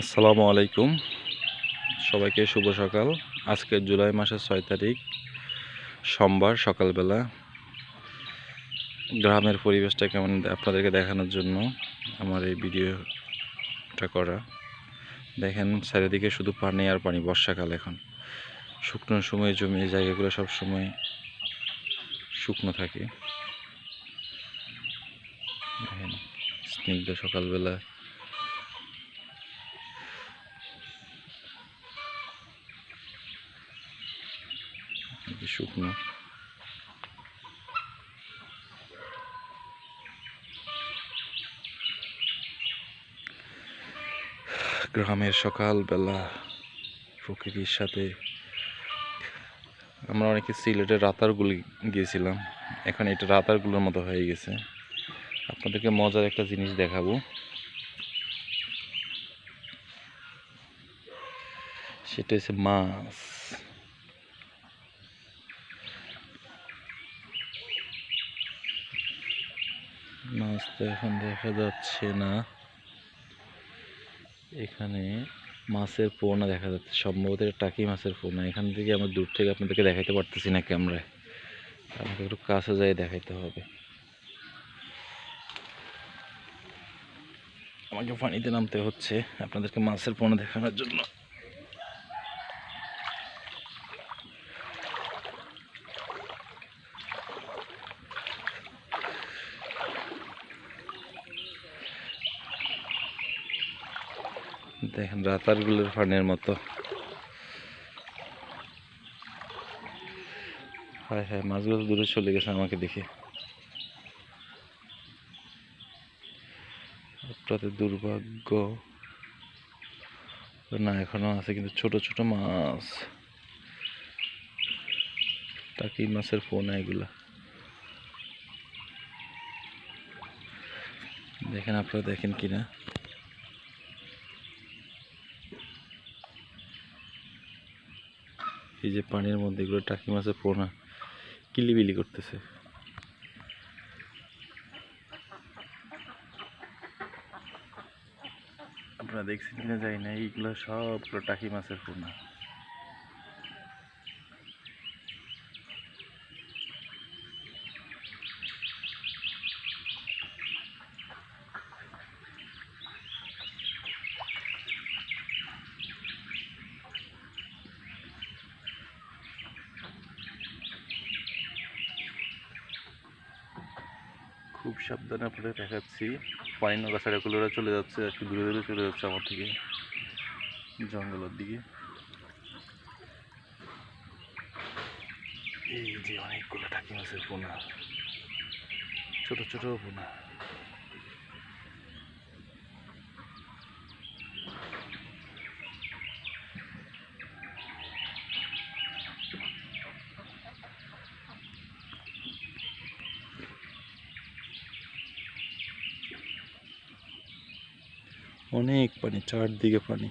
আসসালামু আলাইকুম। সবাইকে শুভ সকাল। আজকে জুলাই মাসের ছয় তারিখ, সোমবার সকালবেলা। গ্রামের পরিবেশটা কেমন আপনাদেরকে দেখানোর জন্য আমার এই ভিডিওটা করা। দেখেন, চারিদিকে শুধু পানি আর পানি, বর্ষাকাল এখন। শুকনো সময় জমি, জায়গাগুলো সব সময় শুকনো থাকে। দেখেন, স্নিগ্ধ সকালবেলা শুকনো গ্রামের সকালবেলা প্রকৃতির সাথে আমরা অনেকে সিলেটের রাতারগুলি গিয়েছিলাম। এখন এটা রাতারগুলোর মতো হয়ে গেছে। আপনাদেরকে মজার একটা জিনিস দেখাবো। সেটা হচ্ছে মাছ। মাছ তো এখন দেখা যাচ্ছে না। এখানে মাছের পোনা দেখা যাচ্ছে। সম্ভবত এটা টাকি মাছের পোনা। এখান থেকে আমরা দূর থেকে আপনাদেরকে দেখাইতে পারতেছি না ক্যামেরায়। আমাকে একটু কাছে যাই দেখাইতে হবে। আমাকে পানিতে নামতে হচ্ছে আপনাদেরকে মাছের পোনা দেখানোর জন্য। দেখেন, রাতারগুলোর ফানের মতো। হায় হায়, মাছগুলো দূরে চলে গেছে আমাকে দেখে। আপনাদের দুর্ভাগ্য। না, এখনও আছে, কিন্তু ছোট ছোট মাছ। টাকি মাছের পোনা এগুলা? দেখেন, আপনারা দেখেন কিনা? এই যে পানির মধ্যে এগুলো টাকি মাছের পোনা, কিলিবিলি করতেছে। আপনারা দেখছেন কিনা যাই না, এইগুলো সবগুলো টাকি মাছের পোনা। খুব সাবধানে আপনাদের দেখাচ্ছি। পানি নৌকা ছাড়াগুলোরা চলে যাচ্ছে, একটু দূরে দূরে চলে যাচ্ছে আমার থেকে জঙ্গলের দিকে। এই যে অনেকগুলো টাকি আছে পোনা, ছোট ছোট পোনা। অনেক পানি চারদিকে পানি।